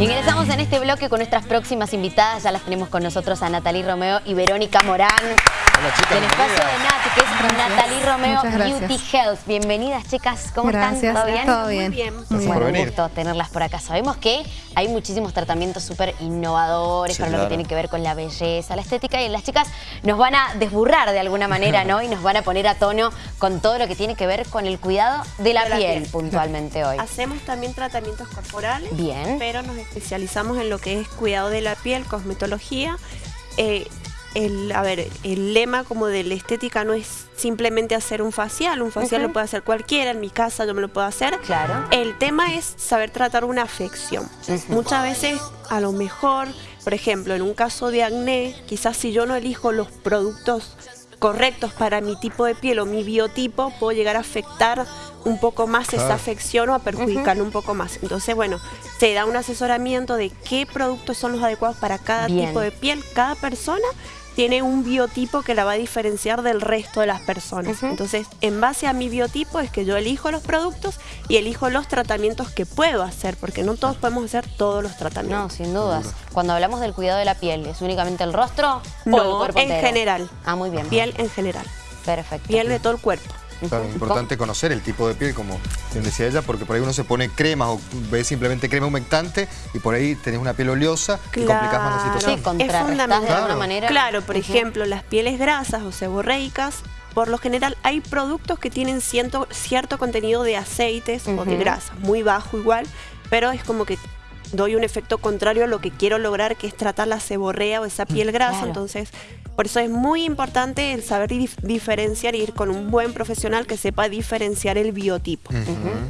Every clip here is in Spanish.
Ingresamos en este bloque con nuestras próximas invitadas. Ya las tenemos con nosotros a Natalie Romeo y Verónica Morán. Hola chicas, Del espacio de. Nati, que es Natalie Romeo. Beauty Health. Bienvenidas, chicas. ¿Cómo Gracias, están? ¿Todo bien? todo bien. bien. Muy bien. Bueno, un gusto tenerlas por acá. Sabemos que hay muchísimos tratamientos súper innovadores Sí, para lo que tiene que ver con la belleza, la estética y las chicas nos van a desburrar de alguna manera, ¿no? Y nos van a poner a tono con todo lo que tiene que ver con el cuidado de la, De la piel, piel. puntualmente hoy. Hacemos también tratamientos corporales, Bien. pero nos especializamos en lo que es cuidado de la piel, cosmetología. Eh, el, a ver, el lema como de la estética no es simplemente hacer un facial, un facial lo puede hacer cualquiera, en mi casa yo me lo puedo hacer. Claro. El tema es saber tratar una afección. Muchas veces, a lo mejor, por ejemplo, en un caso de acné, quizás si yo no elijo los productos correctos para mi tipo de piel o mi biotipo, puedo llegar a afectar un poco más Claro. esa afección o a perjudicar un poco más. Entonces, bueno, se da un asesoramiento de qué productos son los adecuados para cada Bien. tipo de piel. Cada persona tiene un biotipo que la va a diferenciar del resto de las personas. Entonces, en base a mi biotipo es que yo elijo los productos y elijo los tratamientos que puedo hacer, porque no todos podemos hacer todos los No, tratamientos. sin dudas. Cuando hablamos del cuidado de la piel, ¿es únicamente el rostro o el No, cuerpo en entero? general. Ah, muy bien. Piel en general. Perfecto. Piel de todo el cuerpo. Claro, es importante conocer el tipo de piel, como bien decía ella, porque por ahí uno se pone cremas o ve simplemente crema humectante y por ahí tenés una piel oleosa y complicás más la Claro. situación. Sí, de fundamental. alguna Claro. manera. Claro, por ejemplo, las pieles grasas o seborreicas, por lo general hay productos que tienen ciento- cierto contenido de aceites o de grasas, muy bajo igual, pero es como que doy un efecto contrario a lo que quiero lograr, que es tratar la seborrea o esa piel grasa. claro. Entonces, por eso es muy importante el saber dif- diferenciar y ir con un buen profesional que sepa diferenciar el biotipo.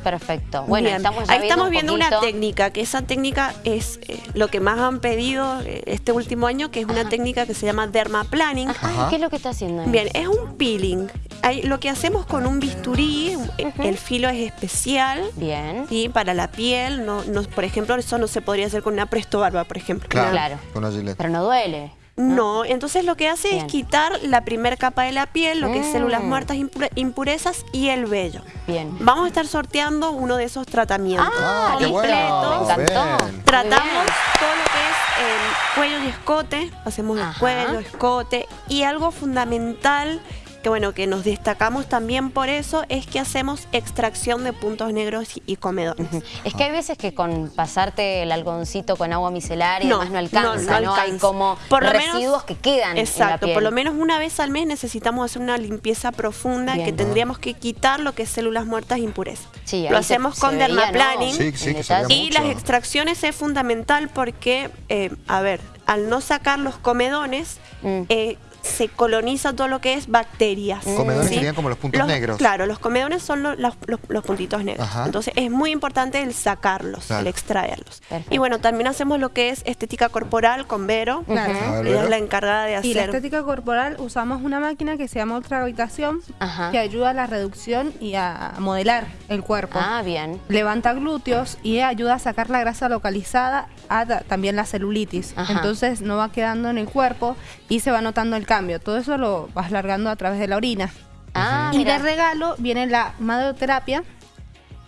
Perfecto. Bueno, Bien. estamos Ahí estamos un viendo una técnica, que esa técnica es eh, lo que más han pedido eh, este último año, que es una técnica que se llama dermaplaning. Ajá, Ajá. ¿Qué es lo que está haciendo ahí? Bien, es un peeling. Ahí, lo que hacemos con un bisturí, eh, el filo es especial. Bien. ¿sí? Para la piel, no, no, por ejemplo, eso no se podría hacer con una presto barba, por ejemplo. Claro, Claro. con una Gillette. Pero no duele. No, entonces lo que hace Bien. es quitar la primer capa de la piel, lo que es células Mm. muertas, impure- impurezas y el vello. Bien. Vamos a estar sorteando uno de esos tratamientos. Ah, qué completo. bueno. Me encantó. Bien. Muy Tratamos todo lo que es el cuello y escote, hacemos el cuello, escote y algo fundamental que bueno, que nos destacamos también por eso es que hacemos extracción de puntos negros y, y comedones. Es que hay veces que con pasarte el algodoncito con agua micelar y No, demás no alcanza, no, ¿no? no Hay alcanza. como Por lo menos- residuos que quedan en la Exacto, piel. por lo menos una vez al mes necesitamos hacer una limpieza profunda Bien. que tendríamos que quitar lo que es células muertas e impurezas. Sí, lo se- hacemos se con veía, ¿no? dermaplaning. Sí. Y mucho. las extracciones es fundamental porque, eh, a ver, al no sacar los comedones, Mm. eh, se coloniza todo lo que es bacterias. Comedones ¿sí? serían como los puntos negros. Claro, los comedones son lo- los, los- los puntitos negros. Ajá. Entonces es muy importante el sacarlos, Claro. el extraerlos. Perfecto. Y bueno, también hacemos lo que es estética corporal con Vero. Claro. Ella Vero. es la encargada de Y la hacer. estética corporal usamos una máquina que se llama ultragravitación Ajá. que ayuda a la reducción y a modelar el cuerpo. Ah, bien. Levanta glúteos y ayuda a sacar la grasa localizada, a ta- también la celulitis. Ajá. Entonces no va quedando en el cuerpo y se va notando el cambio. Todo eso lo vas largando a través de la orina. Ah, Y mira. de regalo viene la maderoterapia,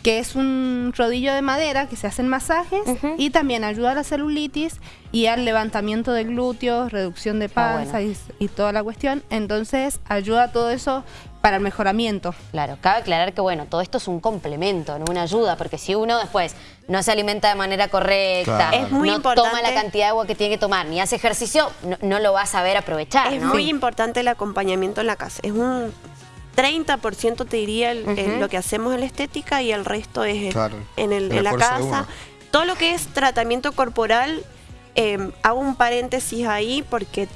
que es un rodillo de madera que se hacen masajes y también ayuda a la celulitis y al levantamiento de glúteos, reducción de Ah, panza bueno. y, y toda la cuestión. Entonces ayuda a todo eso para el mejoramiento. Claro, cabe aclarar que bueno, todo esto es un complemento, no una ayuda, porque si uno después no se alimenta de manera correcta, Claro. Es muy no importante- toma la cantidad de agua que tiene que tomar, ni hace ejercicio, no, no lo va a saber aprovechar, Es ¿no? muy importante el acompañamiento en la casa. Es un 30% te diría el- el- Ujú. lo que hacemos en la estética y el resto es Claro, en, el- en la casa. Todo lo que es tratamiento corporal, eh, hago un paréntesis ahí porque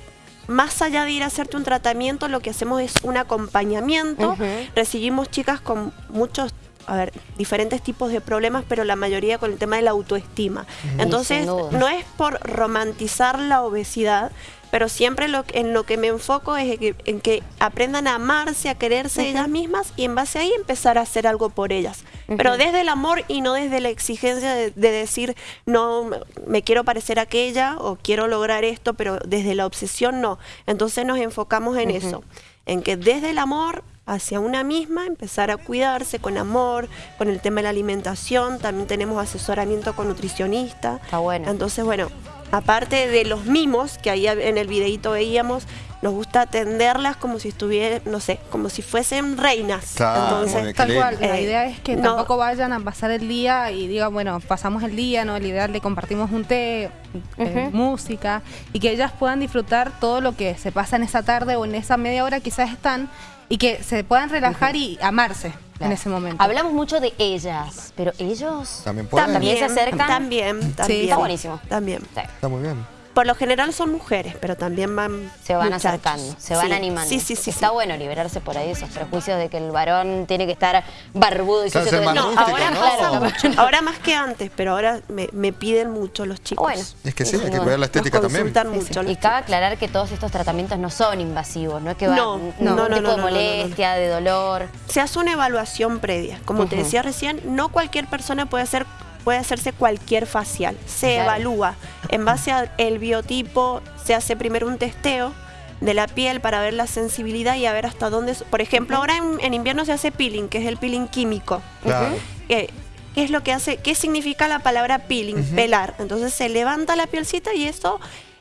más allá de ir a hacerte un tratamiento, lo que hacemos es un acompañamiento. Recibimos chicas con muchos a ver, diferentes tipos de problemas, pero la mayoría con el tema de la autoestima. Entonces, no es por romantizar la obesidad, pero siempre lo, que- en lo que me enfoco es en que, en que aprendan a amarse, a quererse ellas mismas y en base a ahí empezar a hacer algo por ellas. Pero desde el amor y no desde la exigencia de, de decir, no, me- quiero parecer a aquella o quiero lograr esto, pero desde la obsesión no. Entonces nos enfocamos en eso, en que desde el amor hacia una misma, empezar a cuidarse con amor, con el tema de la alimentación, también tenemos asesoramiento con nutricionista. Está bueno. Entonces, bueno, aparte de los mimos que ahí en el videito veíamos, nos gusta atenderlas como si estuvieran, no sé, como si fuesen reinas. Claro, Entonces. Tal cual, la Eh, idea es que no. tampoco vayan a pasar el día y digan, bueno, pasamos el día, ¿no? La idea le compartimos un té, eh, música, y que ellas puedan disfrutar todo lo que se pasa en esa tarde o en esa media hora quizás están, y que se puedan relajar y amarse en ese momento. Hablamos mucho de ellas, pero ellos... También pueden. ¿También se acercan? También, también. está buenísimo. También. Sí. Está muy bien. Por lo general son mujeres, pero también van Se van muchachos. acercando, se van Sí, animando. Sí, sí, sí. Está sí. bueno liberarse por ahí de esos prejuicios de que el varón tiene que estar barbudo y Claro, sucio tiempo. rústico, ahora, ¿no? mucho. ahora más que antes, pero ahora me, me piden mucho los chicos. Bueno. Es que sí, hay que No, cuidar la Nos estética también. consultan Sí, mucho. Y cabe aclarar que todos estos tratamientos no son invasivos, no es que va No, no, no, tipo no, de no, no, no, no. molestia, de dolor. se hace una evaluación previa. Como te decía recién, no cualquier persona puede hacer puede hacerse cualquier facial. Se Claro. evalúa en base al biotipo, se hace primero un testeo de la piel para ver la sensibilidad y a ver hasta dónde... Por ejemplo, ahora en, en invierno se hace peeling, que es el peeling químico. Claro. Eh, ¿Qué es lo que hace? ¿Qué significa la palabra peeling? Pelar. Entonces se levanta la pielcita y eso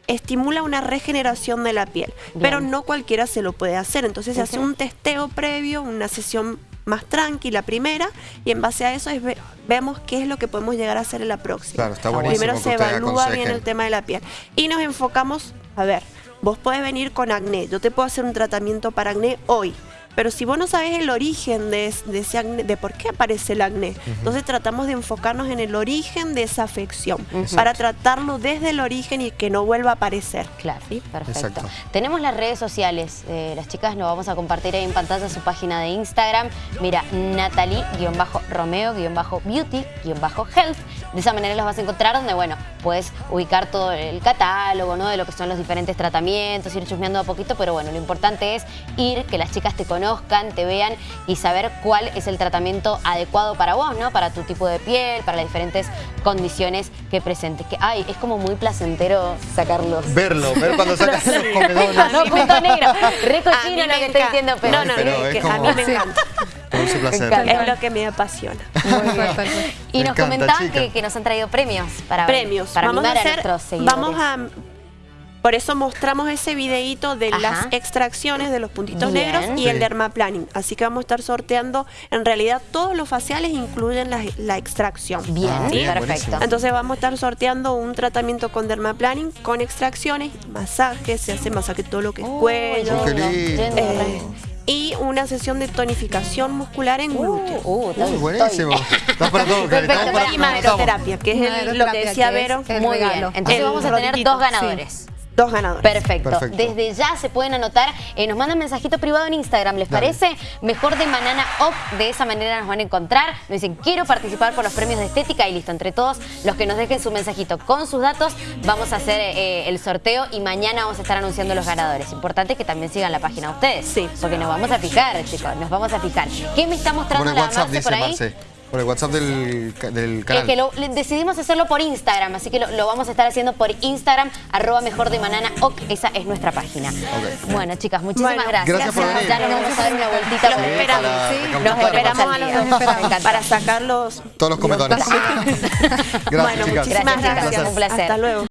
estimula una regeneración de la piel. Bien. Pero no cualquiera se lo puede hacer. Entonces se hace un testeo previo, una sesión más tranquila primera y en base a eso es ve- vemos qué es lo que podemos llegar a hacer en la próxima. Claro, está buenísimo Primero se evalúa bien el tema de la piel y nos enfocamos, a ver, vos podés venir con acné, yo te puedo hacer un tratamiento para acné hoy. Pero si vos no sabes el origen de, de ese acné, de por qué aparece el acné, entonces tratamos de enfocarnos en el origen de esa afección, para tratarlo desde el origen y que no vuelva a aparecer. Claro, ¿sí? perfecto. Exacto. Tenemos las redes sociales, eh, las chicas nos vamos a compartir ahí en pantalla su página de Instagram. Mira, Natalie-Romeo-Beauty-Health. De esa manera los vas a encontrar donde, bueno, puedes ubicar todo el catálogo, ¿no? De lo que son los diferentes tratamientos, ir chusmeando a poquito, pero bueno, lo importante es ir, que las chicas te conozcan, te vean y saber cuál es el tratamiento adecuado para vos, ¿no? Para tu tipo de piel, para las diferentes condiciones que presentes. Que, ay, es como muy placentero sacarlos. Verlo, ver cuando sacas los comedones. No, punto negro. Re cochino lo me que estoy diciendo, pero... No, no, Pero es es que a mí me encanta. Produce placer. encanta. Es lo que me apasiona. Muy bien. Y Me nos encanta, comentaban que, que nos han traído premios para, premios. para vamos a mimar a, hacer, nuestros seguidores. vamos a por eso mostramos ese videito de Ajá. las extracciones de los puntitos Bien. negros y Sí. el dermaplaning. Así que vamos a estar sorteando, en realidad todos los faciales incluyen la, la extracción. Bien, Ah, bien, perfecto. buenísimo. Entonces vamos a estar sorteando un tratamiento con dermaplaning, con extracciones, masajes, se hace masaje todo lo que es Oh, cuello. qué lindo. lindo, eh, y una sesión de tonificación muscular en glúteos. Uh, uh, Uy, buenísimo. Está para todo, Perfecto, para- y maderoterapia, que es el- lo que decía que es Vero. Muy bien. regalo. Entonces El vamos a tener rodillito, dos ganadores. Dos ganadores. Perfecto. Perfecto. Desde ya se pueden anotar. Eh, nos mandan mensajito privado en Instagram, ¿les Dale. parece? Mejor de Manana Off. De esa manera nos van a encontrar. Nos dicen, quiero participar por los premios de estética y listo. Entre todos los que nos dejen su mensajito con sus datos, vamos a hacer eh, el sorteo y mañana vamos a estar anunciando los ganadores. Importante que también sigan la página ustedes. Sí. Porque nos vamos a fijar, chicos. Nos vamos a fijar. ¿Qué me está mostrando la WhatsApp, Marce dice por ahí? Marce. Por el WhatsApp del, del Es canal. que lo, le- decidimos hacerlo por Instagram, así que lo, lo vamos a estar haciendo por Instagram, arroba mejor de manana, ok, esa es nuestra página. Ok. Bueno, chicas, muchísimas Bueno, gracias. gracias por venir. Ya nos vamos a dar una vueltita Los esperamos, sí. Los esperamos a Los los esperamos. dos para sacar los... Todos los comedores. Bueno, Gracias, muchísimas chicas. gracias. Un placer. Hasta luego.